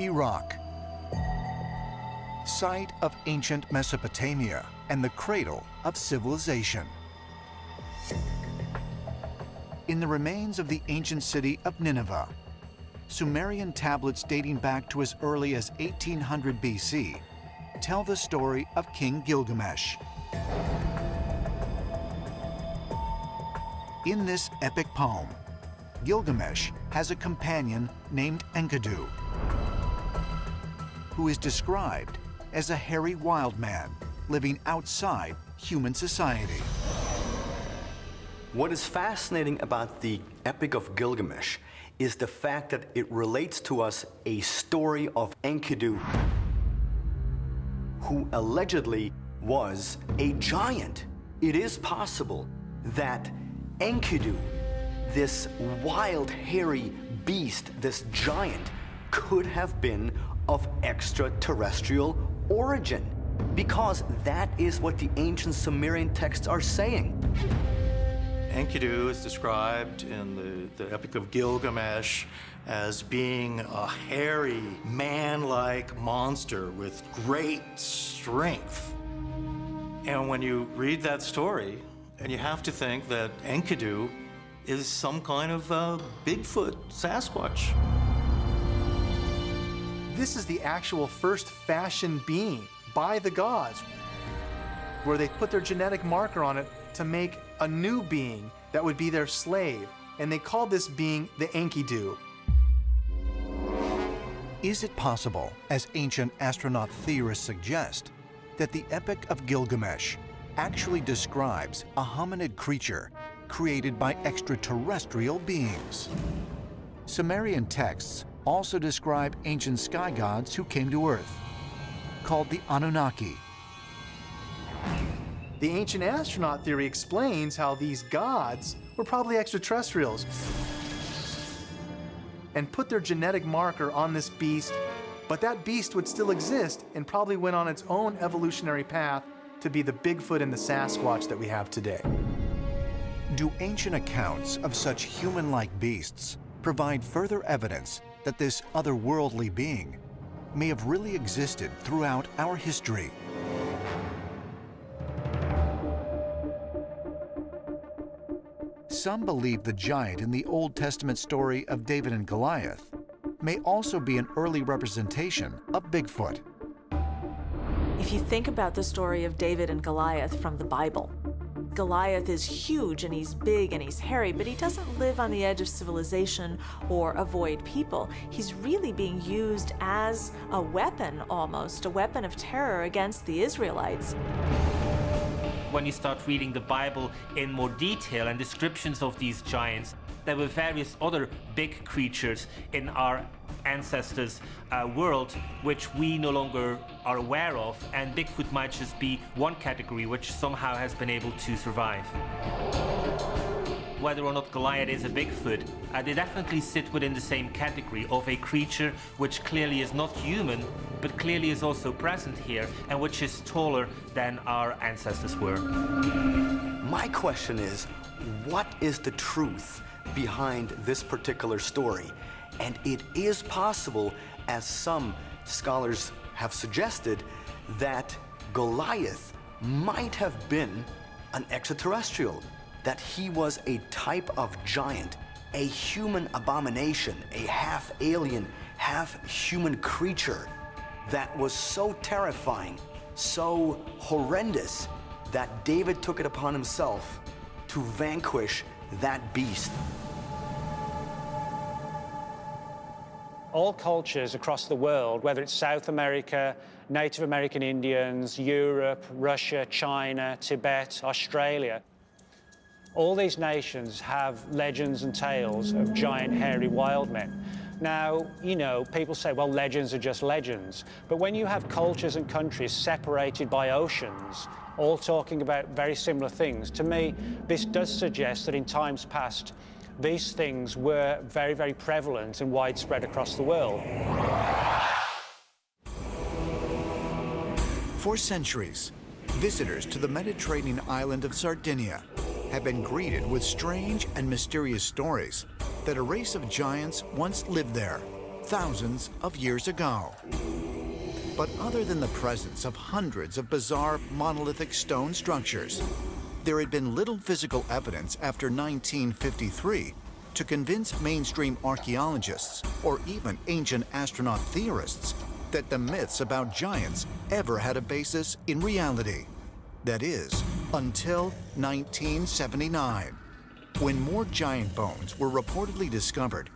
Iraq, site of ancient Mesopotamia and the cradle of civilization. In the remains of the ancient city of Nineveh, Sumerian tablets dating back to as early as 1800 BC tell the story of King Gilgamesh. In this epic poem, Gilgamesh has a companion named Enkidu, who is described as a hairy wild man living outside human society. What is fascinating about the Epic of Gilgamesh is the fact that it relates to us a story of Enkidu, who allegedly was a giant. It is possible that Enkidu, this wild, hairy beast, this giant, could have been of extraterrestrial origin, because that is what the ancient Sumerian texts are saying. Enkidu is described in the, the Epic of Gilgamesh as being a hairy, man-like monster with great strength. And when you read that story, and you have to think that Enkidu is some kind of Bigfoot Sasquatch. This is the actual first fashioned being by the gods, where they put their genetic marker on it to make a new being that would be their slave, and they called this being the Enkidu. Is it possible, as ancient astronaut theorists suggest, that the Epic of Gilgamesh actually describes a hominid creature created by extraterrestrial beings? Sumerian texts also describe ancient sky gods who came to Earth, called the Anunnaki. The ancient astronaut theory explains how these gods were probably extraterrestrials and put their genetic marker on this beast, but that beast would still exist and probably went on its own evolutionary path to be the Bigfoot and the Sasquatch that we have today. Do ancient accounts of such human-like beasts provide further evidence that this otherworldly being may have really existed throughout our history? Some believe the giant in the Old Testament story of David and Goliath may also be an early representation of Bigfoot. If you think about the story of David and Goliath from the Bible, Goliath is huge and he's big and he's hairy, but he doesn't live on the edge of civilization or avoid people. He's really being used as a weapon almost, a weapon of terror against the Israelites when you start reading the Bible in more detail and descriptions of these giants, there were various other big creatures in our ancestors' uh, world which we no longer are aware of, and Bigfoot might just be one category which somehow has been able to survive whether or not Goliath is a Bigfoot, uh, they definitely sit within the same category of a creature which clearly is not human, but clearly is also present here and which is taller than our ancestors were. My question is, what is the truth behind this particular story? And it is possible, as some scholars have suggested, that Goliath might have been an extraterrestrial that he was a type of giant, a human abomination, a half alien, half human creature that was so terrifying, so horrendous, that David took it upon himself to vanquish that beast. all cultures across the world, whether it's South America, Native American Indians, Europe, Russia, China, Tibet, Australia, all these nations have legends and tales of giant hairy wild men. Now, you know, people say, well, legends are just legends. But when you have cultures and countries separated by oceans, all talking about very similar things, to me, this does suggest that in times past, these things were very, very prevalent and widespread across the world. For centuries, visitors to the Mediterranean island of Sardinia have been greeted with strange and mysterious stories that a race of giants once lived there thousands of years ago. But other than the presence of hundreds of bizarre monolithic stone structures, there had been little physical evidence after 1953 to convince mainstream archaeologists or even ancient astronaut theorists that the myths about giants ever had a basis in reality. That is, until 1979, when more giant bones were reportedly discovered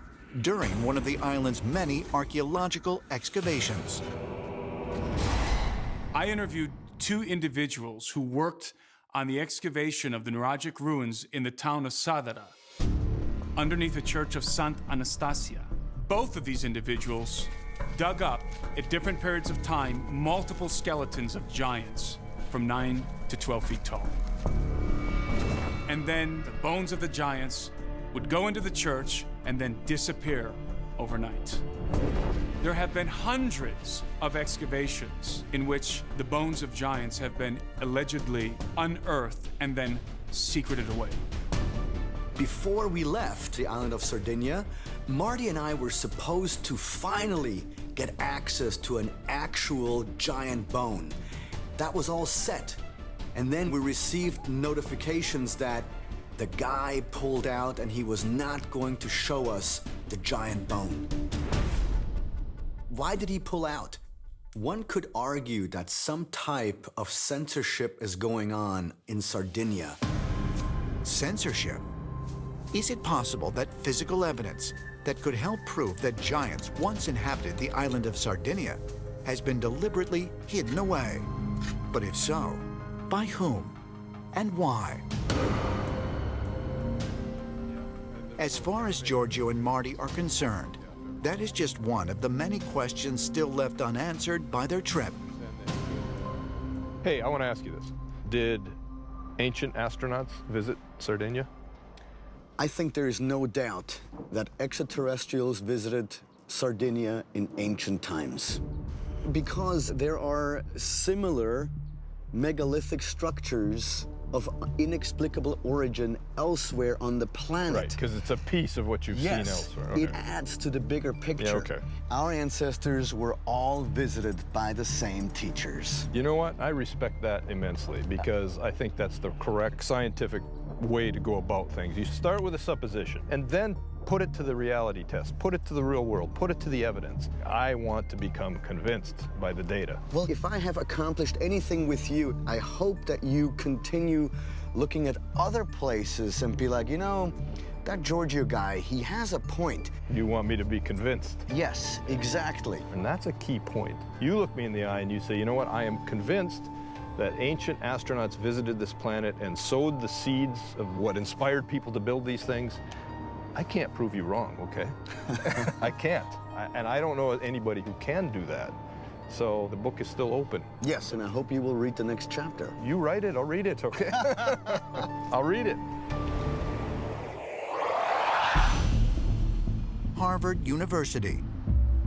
during one of the island's many archaeological excavations. I interviewed two individuals who worked on the excavation of the Nuragic ruins in the town of Sardara, underneath the church of Sant Anastasia. Both of these individuals dug up, at different periods of time, multiple skeletons of giants from 9 to 12 feet tall. And then the bones of the giants would go into the church and then disappear overnight. There have been hundreds of excavations in which the bones of giants have been allegedly unearthed and then secreted away. Before we left the island of Sardinia, Marty and I were supposed to finally get access to an actual giant bone. That was all set. And then we received notifications that the guy pulled out and he was not going to show us the giant bone. Why did he pull out? One could argue that some type of censorship is going on in Sardinia. Censorship? Is it possible that physical evidence that could help prove that giants once inhabited the island of Sardinia has been deliberately hidden away? But if so, by whom and why? As far as Giorgio and Marty are concerned, that is just one of the many questions still left unanswered by their trip. Hey, I want to ask you this. Did ancient astronauts visit Sardinia? I think there is no doubt that extraterrestrials visited Sardinia in ancient times because there are similar megalithic structures of inexplicable origin elsewhere on the planet. Right, because it's a piece of what you've yes, seen elsewhere. Okay. It adds to the bigger picture. Yeah, okay. Our ancestors were all visited by the same teachers. You know what? I respect that immensely because I think that's the correct scientific way to go about things. You start with a supposition and then put it to the reality test, put it to the real world, put it to the evidence. I want to become convinced by the data. Well, if I have accomplished anything with you, I hope that you continue looking at other places and be like, you know, that Giorgio guy, he has a point. You want me to be convinced? Yes, exactly. And that's a key point. You look me in the eye and you say, you know what, I am convinced that ancient astronauts visited this planet and sowed the seeds of what inspired people to build these things. I can't prove you wrong, okay? I can't. I, and I don't know anybody who can do that. So the book is still open. Yes, and I hope you will read the next chapter. You write it, I'll read it, okay? I'll read it. Harvard University,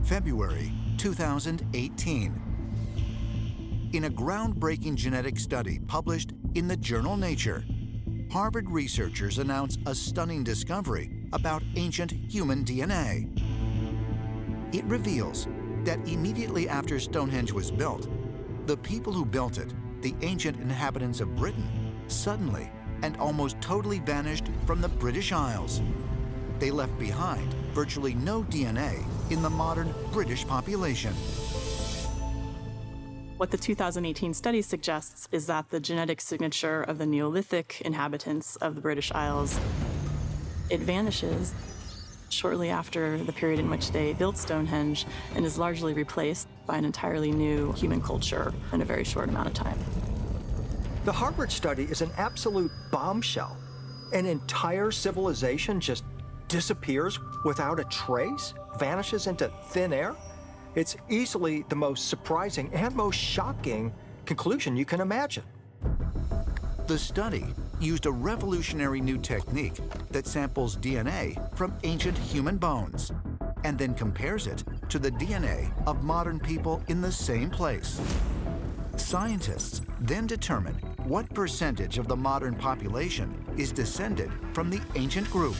February 2018. In a groundbreaking genetic study published in the journal Nature, Harvard researchers announce a stunning discovery about ancient human DNA. It reveals that immediately after Stonehenge was built, the people who built it, the ancient inhabitants of Britain, suddenly and almost totally vanished from the British Isles. They left behind virtually no DNA in the modern British population. What the 2018 study suggests is that the genetic signature of the Neolithic inhabitants of the British Isles, it vanishes shortly after the period in which they built Stonehenge and is largely replaced by an entirely new human culture in a very short amount of time. The Harvard study is an absolute bombshell. An entire civilization just disappears without a trace, vanishes into thin air. It's easily the most surprising and most shocking conclusion you can imagine. The study used a revolutionary new technique that samples DNA from ancient human bones and then compares it to the DNA of modern people in the same place. Scientists then determine what percentage of the modern population is descended from the ancient group.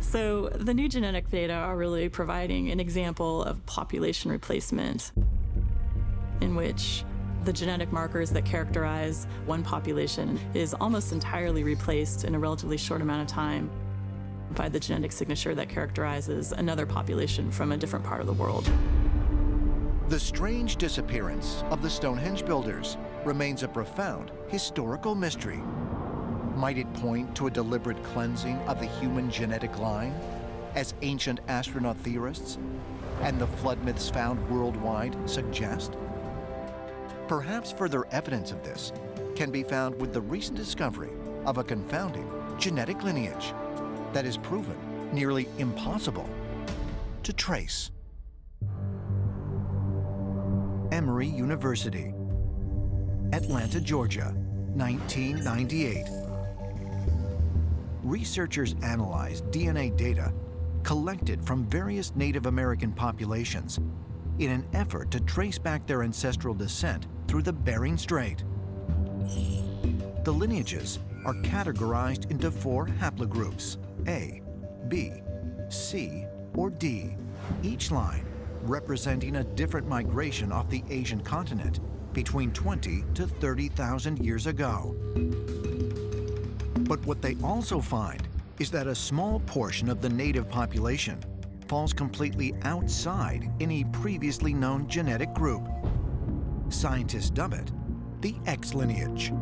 So the new genetic data are really providing an example of population replacement in which the genetic markers that characterize one population is almost entirely replaced in a relatively short amount of time by the genetic signature that characterizes another population from a different part of the world. The strange disappearance of the Stonehenge builders remains a profound historical mystery. Might it point to a deliberate cleansing of the human genetic line, as ancient astronaut theorists and the flood myths found worldwide suggest? Perhaps further evidence of this can be found with the recent discovery of a confounding genetic lineage that is proven nearly impossible to trace. Emory University, Atlanta, Georgia, 1998. Researchers analyzed DNA data collected from various Native American populations in an effort to trace back their ancestral descent through the Bering Strait. The lineages are categorized into four haplogroups, A, B, C, or D, each line representing a different migration off the Asian continent between 20 to 30,000 years ago. But what they also find is that a small portion of the native population falls completely outside any previously known genetic group. Scientists dub it the X lineage.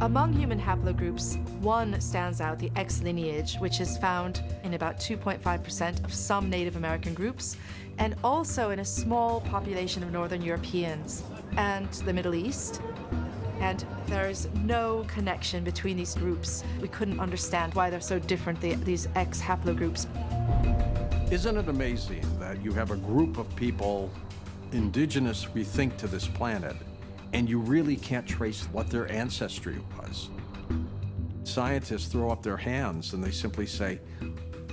Among human haplogroups, one stands out, the X lineage, which is found in about 2.5% of some Native American groups, and also in a small population of Northern Europeans and the Middle East. And there is no connection between these groups. We couldn't understand why they're so different, the, these X haplogroups. Isn't it amazing that you have a group of people, indigenous, we think, to this planet, and you really can't trace what their ancestry was. Scientists throw up their hands and they simply say,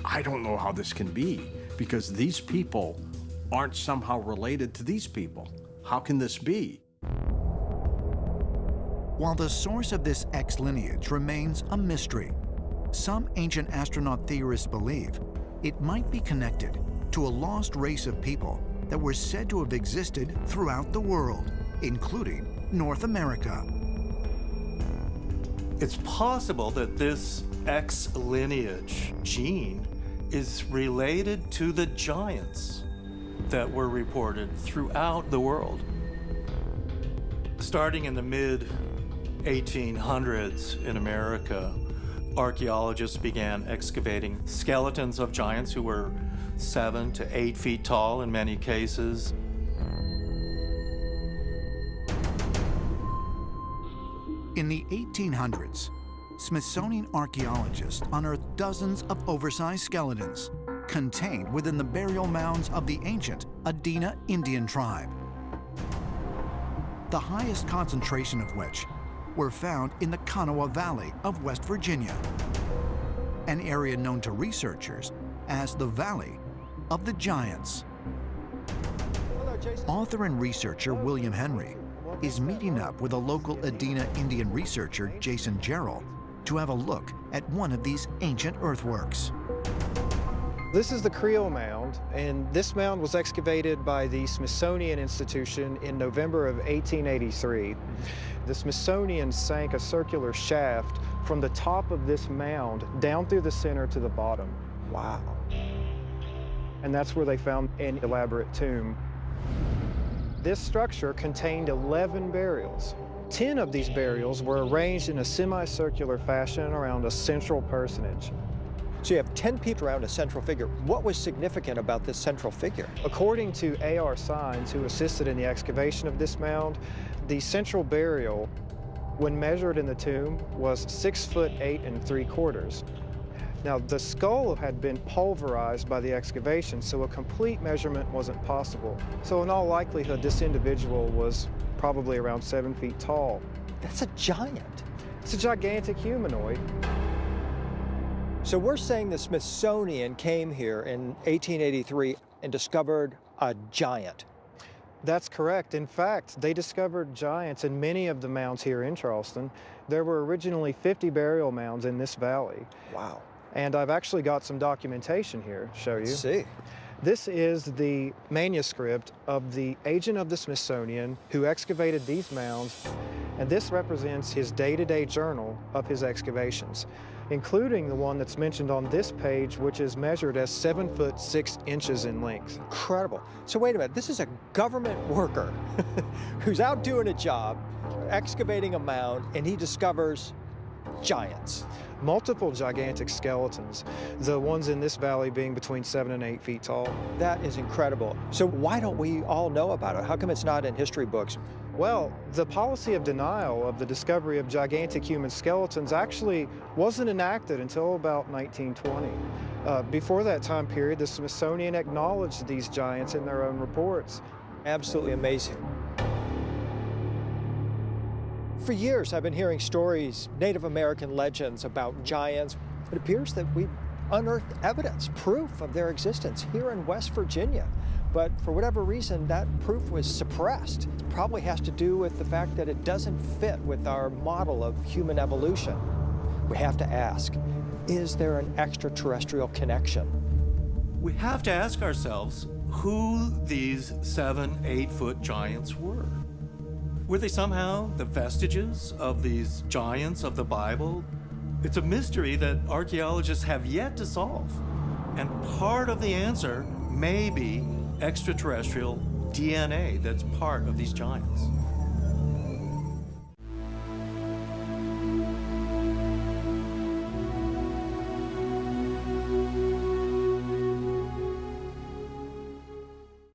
I don't know how this can be because these people aren't somehow related to these people. How can this be? While the source of this X lineage remains a mystery, some ancient astronaut theorists believe it might be connected to a lost race of people that were said to have existed throughout the world, including North America. It's possible that this X lineage gene is related to the giants that were reported throughout the world. Starting in the mid 1800s in America, archaeologists began excavating skeletons of giants who were seven to eight feet tall in many cases. In the 1800s, Smithsonian archaeologists unearthed dozens of oversized skeletons contained within the burial mounds of the ancient Adena Indian tribe. The highest concentration of which were found in the Kanawha Valley of West Virginia, an area known to researchers as the Valley of the Giants. Author and researcher William Henry is meeting up with a local Adena Indian researcher, Jason Jarrell, to have a look at one of these ancient earthworks. This is the Criel Mound, and this mound was excavated by the Smithsonian Institution in November of 1883. The Smithsonian sank a circular shaft from the top of this mound down through the center to the bottom. Wow. And that's where they found an elaborate tomb. This structure contained 11 burials. 10 of these burials were arranged in a semicircular fashion around a central personage. So you have 10 people around a central figure. What was significant about this central figure? According to A.R. Sines, who assisted in the excavation of this mound, the central burial, when measured in the tomb, was six foot eight and three quarters. Now, the skull had been pulverized by the excavation, so a complete measurement wasn't possible. So in all likelihood, this individual was probably around seven feet tall. That's a giant. It's a gigantic humanoid. So we're saying the Smithsonian came here in 1883 and discovered a giant. That's correct. In fact, they discovered giants in many of the mounds here in Charleston. There were originally 50 burial mounds in this valley. Wow. And I've actually got some documentation here to show you. Let's see. This is the manuscript of the agent of the Smithsonian who excavated these mounds, and this represents his day-to-day journal of his excavations, including the one that's mentioned on this page, which is measured as seven foot six inches in length. Incredible. So wait a minute, this is a government worker who's out doing a job, excavating a mound, and he discovers giants. Multiple gigantic skeletons, the ones in this valley being between seven and eight feet tall. That is incredible. So why don't we all know about it? How come it's not in history books? Well, the policy of denial of the discovery of gigantic human skeletons actually wasn't enacted until about 1920. Uh, before that time period, the Smithsonian acknowledged these giants in their own reports. Absolutely amazing. For years, I've been hearing stories, Native American legends about giants. It appears that we've unearthed evidence, proof of their existence here in West Virginia. But for whatever reason, that proof was suppressed. It probably has to do with the fact that it doesn't fit with our model of human evolution. We have to ask, is there an extraterrestrial connection? We have to ask ourselves who these seven, eight foot giants were. Were they somehow the vestiges of these giants of the Bible? It's a mystery that archaeologists have yet to solve. And part of the answer may be extraterrestrial DNA that's part of these giants.